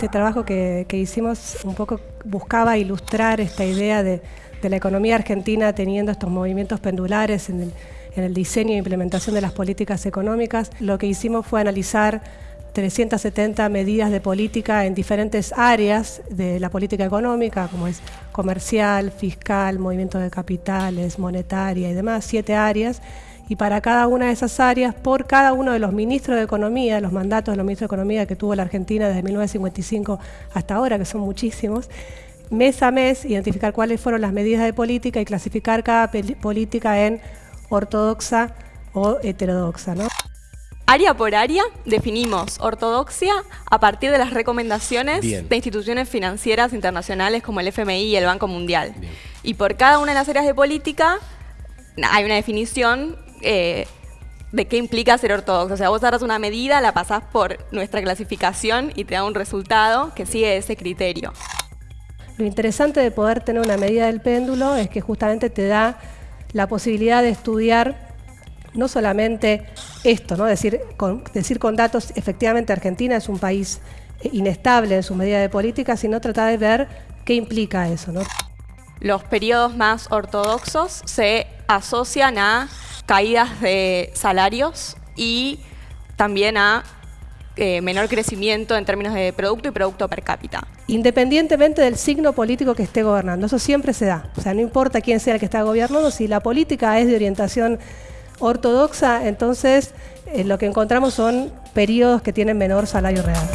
este trabajo que, hicimos un poco buscaba ilustrar esta idea de, la economía argentina teniendo estos movimientos pendulares en el, diseño e implementación de las políticas económicas. Lo que hicimos fue analizar 370 medidas de política en diferentes áreas de la política económica, como es comercial, fiscal, movimiento de capitales, monetaria y demás, siete áreas, y para cada una de esas áreas, por cada uno de los ministros de Economía, los mandatos de los ministros de Economía que tuvo la Argentina desde 1955 hasta ahora, que son muchísimos, mes a mes identificar cuáles fueron las medidas de política y clasificar cada política en ortodoxa o heterodoxa. ¿no? Área por área definimos ortodoxia a partir de las recomendaciones de instituciones financieras internacionales como el FMI y el Banco Mundial. Y por cada una de las áreas de política hay una definición eh, de qué implica ser ortodoxo. O sea, vos agarras una medida, la pasás por nuestra clasificación y te da un resultado que sigue ese criterio. Lo interesante de poder tener una medida del péndulo es que justamente te da la posibilidad de estudiar no solamente esto, ¿no? decir, con, decir con datos, efectivamente Argentina es un país eh, inestable en su medida de política, sino tratar de ver qué implica eso. ¿no? Los periodos más ortodoxos se asocian a caídas de salarios y también a eh, menor crecimiento en términos de producto y producto per cápita. Independientemente del signo político que esté gobernando, eso siempre se da. O sea, no importa quién sea el que está gobernando, si la política es de orientación ortodoxa, entonces eh, lo que encontramos son periodos que tienen menor salario real.